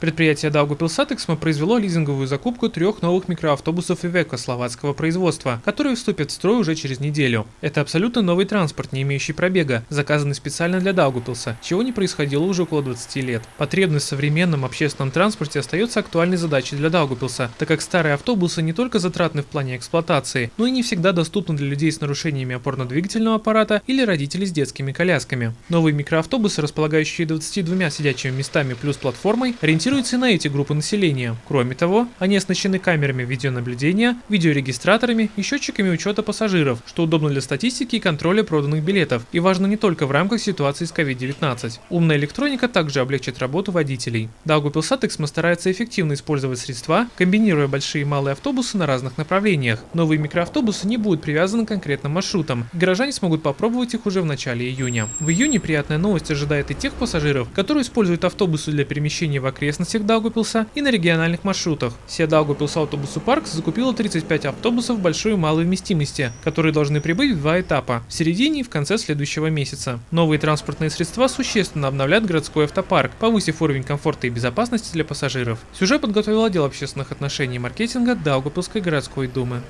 Предприятие Даугупилсатексма произвело лизинговую закупку трех новых микроавтобусов Ивеко словацкого производства, которые вступят в строй уже через неделю. Это абсолютно новый транспорт, не имеющий пробега, заказанный специально для Даугупилса, чего не происходило уже около 20 лет. Потребность в современном общественном транспорте остается актуальной задачей для Даугупилса, так как старые автобусы не только затратны в плане эксплуатации, но и не всегда доступны для людей с нарушениями опорно-двигательного аппарата или родителей с детскими колясками. Новые микроавтобусы, располагающие 22 сидячими местами плюс платформой, ориентируются на эти группы населения. Кроме того, они оснащены камерами видеонаблюдения, видеорегистраторами и счетчиками учета пассажиров, что удобно для статистики и контроля проданных билетов и важно не только в рамках ситуации с COVID-19. Умная электроника также облегчит работу водителей. Даугупилсат Эксмо старается эффективно использовать средства, комбинируя большие и малые автобусы на разных направлениях. Новые микроавтобусы не будут привязаны к конкретным маршрутам, и горожане смогут попробовать их уже в начале июня. В июне приятная новость ожидает и тех пассажиров, которые используют автобусы для перемещения в окрестностях Даугупилса и на региональных маршрутах. Сия Даугупилс Автобусу Парк закупила 35 автобусов большой и малой вместимости, которые должны прибыть в два этапа – в середине и в конце следующего месяца. Новые транспортные средства существенно обновляют городской автопарк, повысив уровень комфорта и безопасности для пассажиров. Сюжет подготовил отдел общественных отношений и маркетинга Даугупилской городской думы.